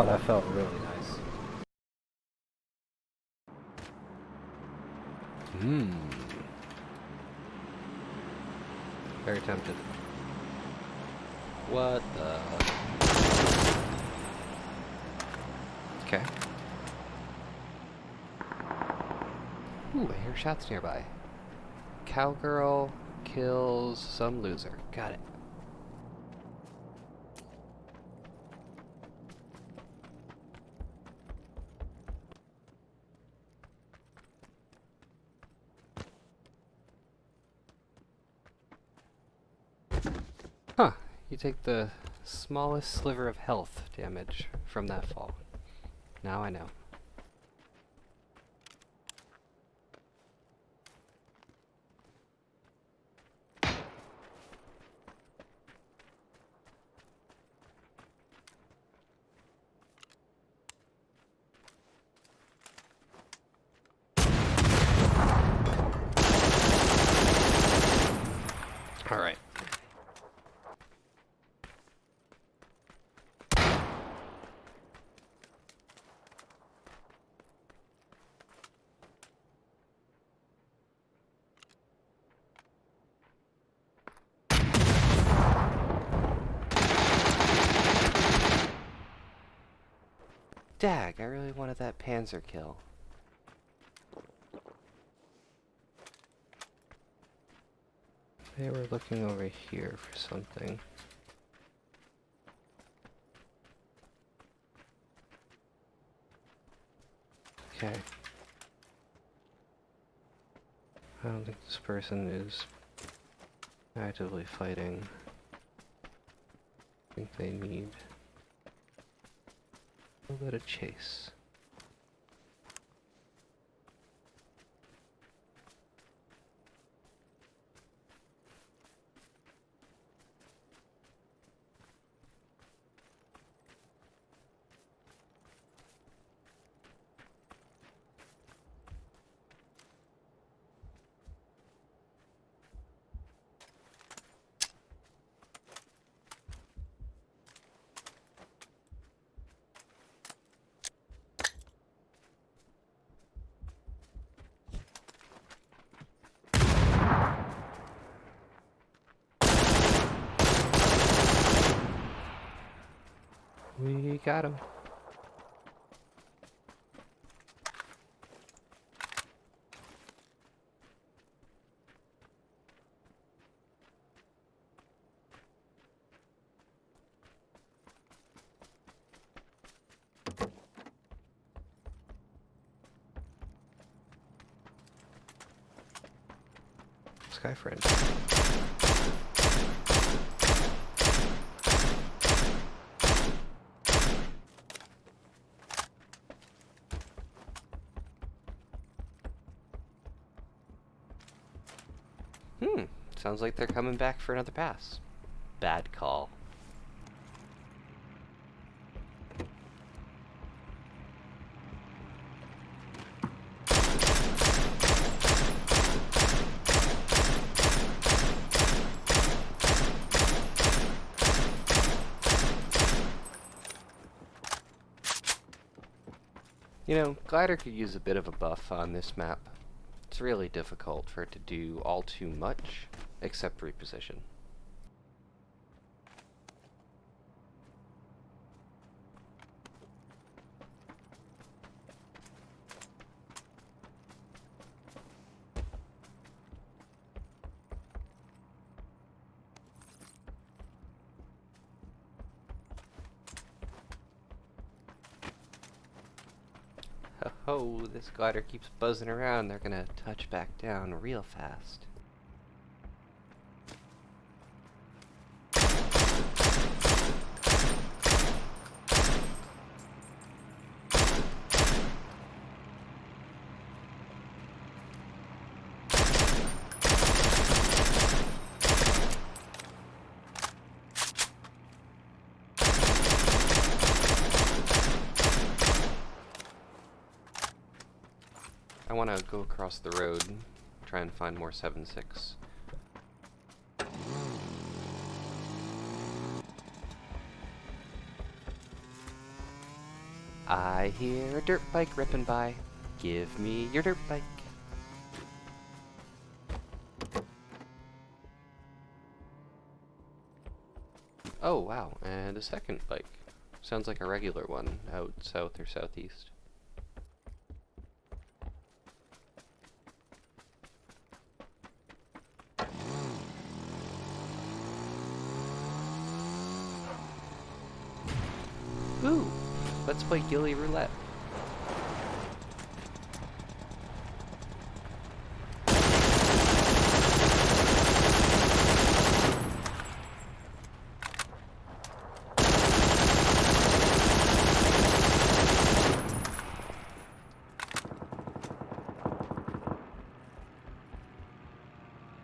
Oh, that felt really nice. Mmm. Very tempted. What the? Okay. Ooh, I hear shots nearby. Cowgirl kills some loser. Got it. You take the smallest sliver of health damage from that fall. Now I know. Alright. Dag, I really wanted that Panzer kill. They were looking over here for something. Okay. I don't think this person is actively fighting. I think they need a little bit of chase. We got him. Sounds like they're coming back for another pass. Bad call. You know, Glider could use a bit of a buff on this map. It's really difficult for it to do all too much, except reposition. Oh, this glider keeps buzzing around. They're gonna touch back down real fast. Want to go across the road, try and find more 7-6. I hear a dirt bike ripping by. Give me your dirt bike. Oh, wow, and a second bike. Sounds like a regular one out south or southeast. Ooh, let's play Ghillie Roulette.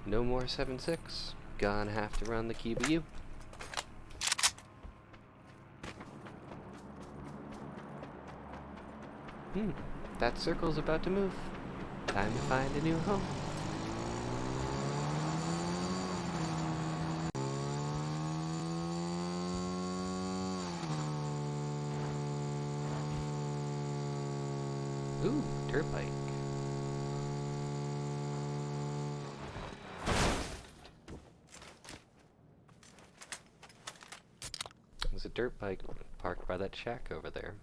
No more 7-6. Gonna have to run the Kiba. Hmm, that circle's about to move. Time to find a new home. Ooh, dirt bike. There's a dirt bike parked by that shack over there.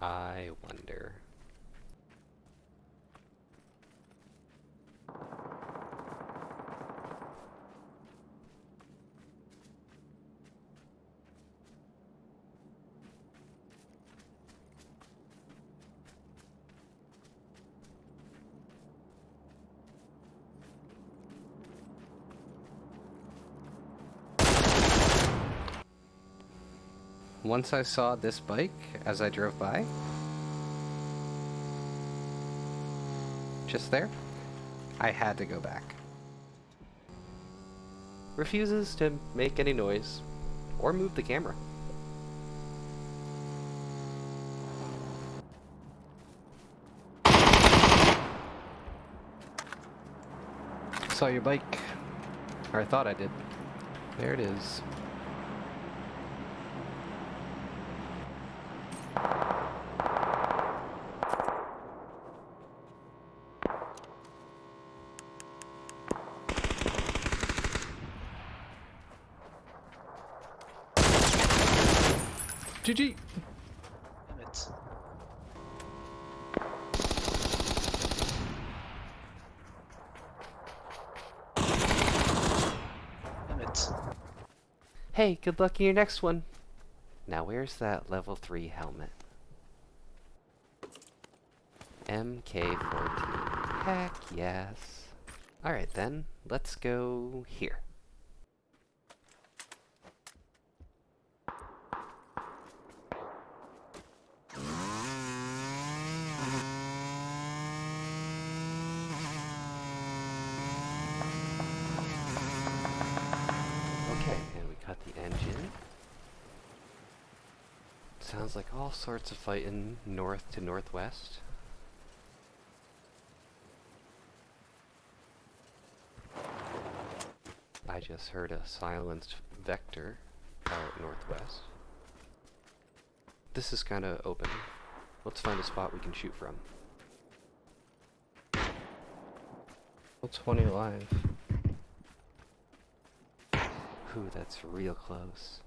I wonder. Once I saw this bike as I drove by, just there, I had to go back. Refuses to make any noise or move the camera. Saw your bike. Or I thought I did. There it is. GG! Damn it. Damn it. Hey, good luck in your next one. Now where's that level 3 helmet? MK14. Heck yes. Alright then, let's go here. Okay, and we got the engine. Sounds like all sorts of fighting north to northwest. I just heard a silenced vector out northwest. This is kind of open. Let's find a spot we can shoot from. Well, 20 live. Ooh, that's real close.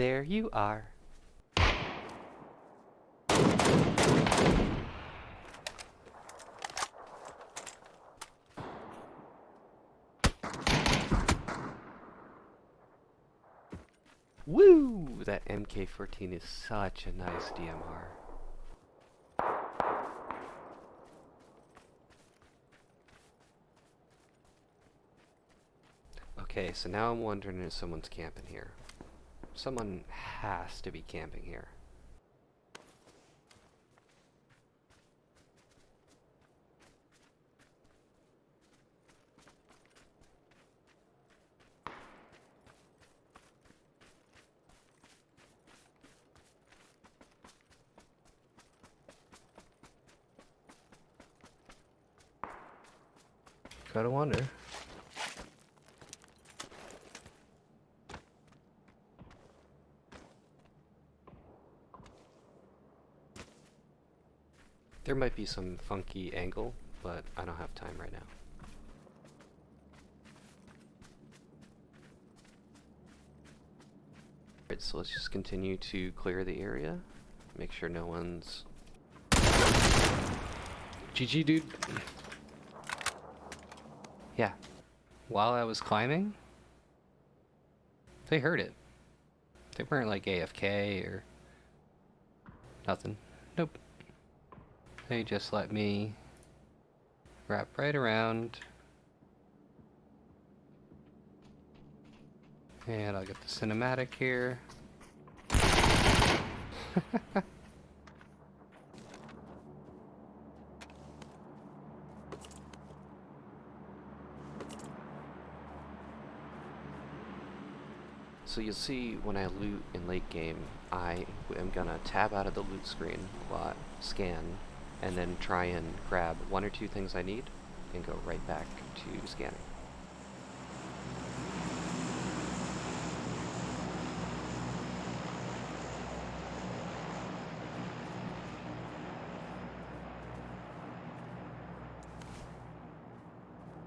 There you are. Woo! That MK14 is such a nice DMR. Okay, so now I'm wondering if someone's camping here. Someone has to be camping here. Gotta wonder. There might be some funky angle, but I don't have time right now. Alright, so let's just continue to clear the area. Make sure no one's... GG, dude. Yeah. While I was climbing, they heard it. They weren't like AFK or nothing. Nope. They just let me wrap right around. And I'll get the cinematic here. So you'll see when I loot in late game, I am gonna tab out of the loot screen while I scan, and then try and grab one or two things I need, and go right back to scanning.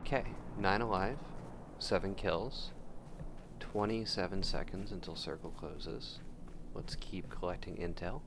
Okay, 9 alive, 7 kills, 27 seconds until circle closes. Let's keep collecting intel.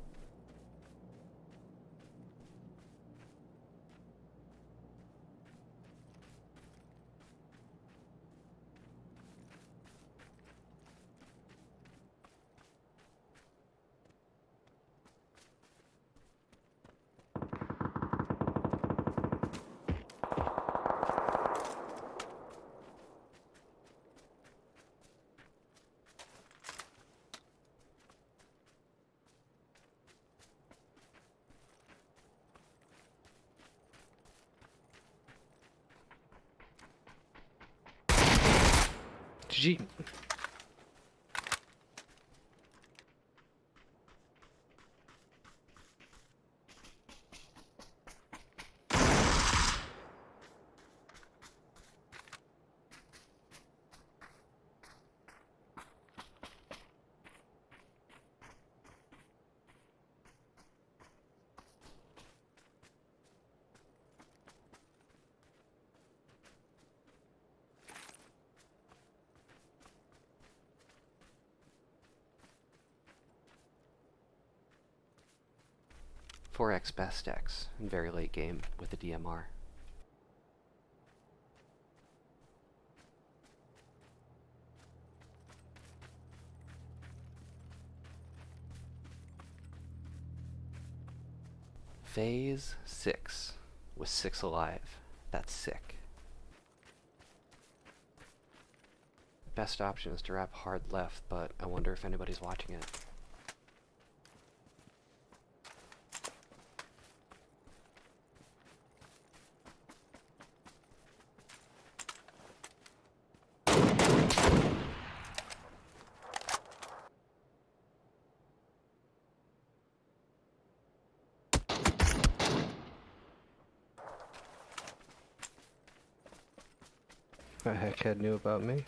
stratégie. 4x best x in very late game with the DMR. Phase 6 with 6 alive. That's sick. Best option is to wrap hard left, but I wonder if anybody's watching it. That heckhead knew about me.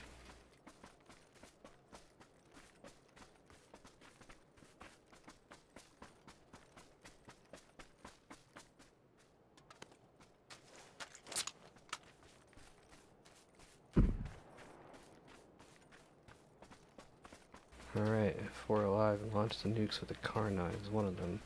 Alright, four alive and launch the nukes with the car knives, one of them.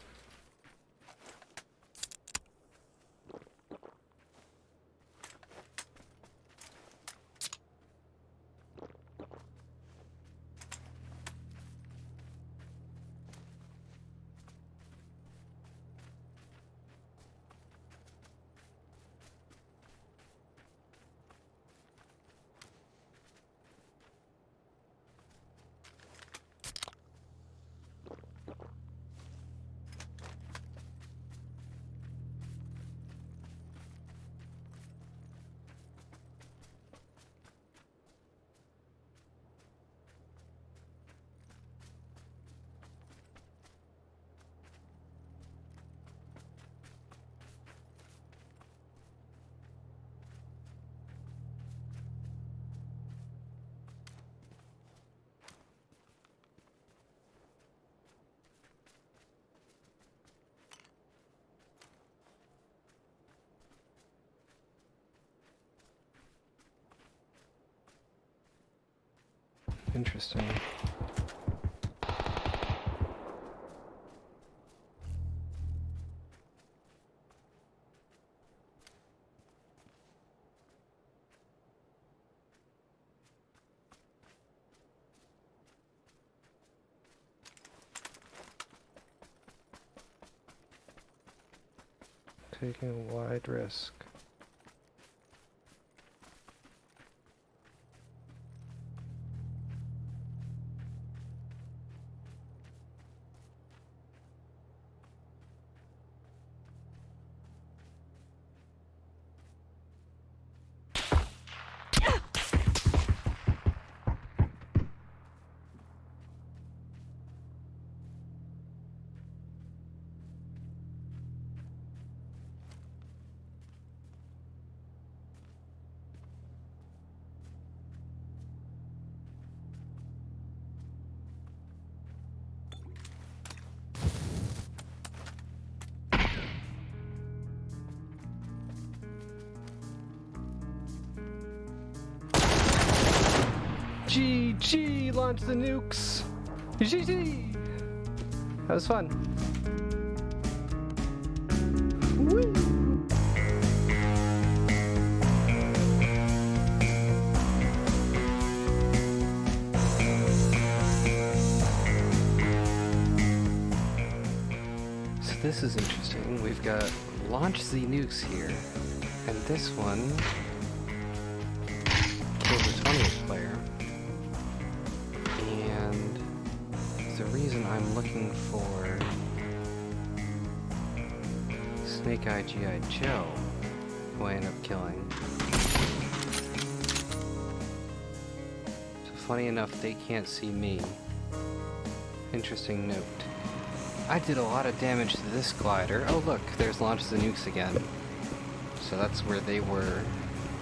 Interesting. Taking a wide risk. GG! Launch the nukes! GG! That was fun. Woo! So this is interesting. We've got launch the nukes here, and this one I'm looking for Snake Eye G.I. Joe, who I end up killing. So funny enough, they can't see me. Interesting note. I did a lot of damage to this glider. Oh look, there's Launch the Nukes again. So that's where they were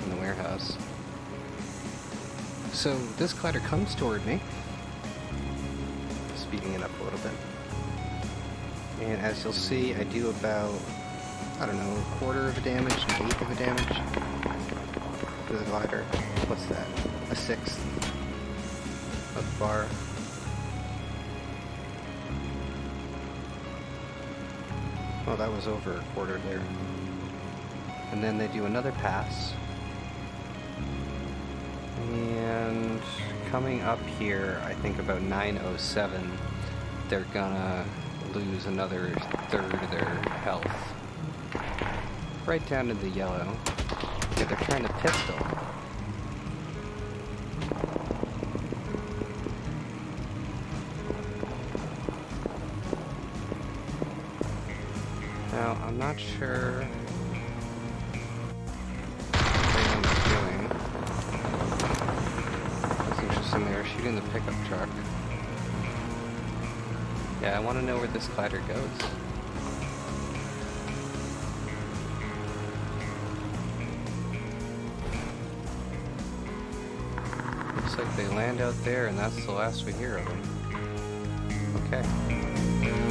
in the warehouse. So this glider comes toward me. Speeding it up a little bit. And as you'll see, I do about, I don't know, a quarter of a damage, an eighth of a damage to the glider. What's that? A sixth of the bar. Well, that was over a quarter there. And then they do another pass. And coming up here, I think about 907, they're gonna lose another third of their health. Right down to the yellow. Yeah, they're trying to pistol. Now, I'm not sure what they end up doing. That's interesting, they were shooting the pickup truck. Yeah, I want to know where this glider goes. Looks like they land out there and that's the last we hear of them. Okay.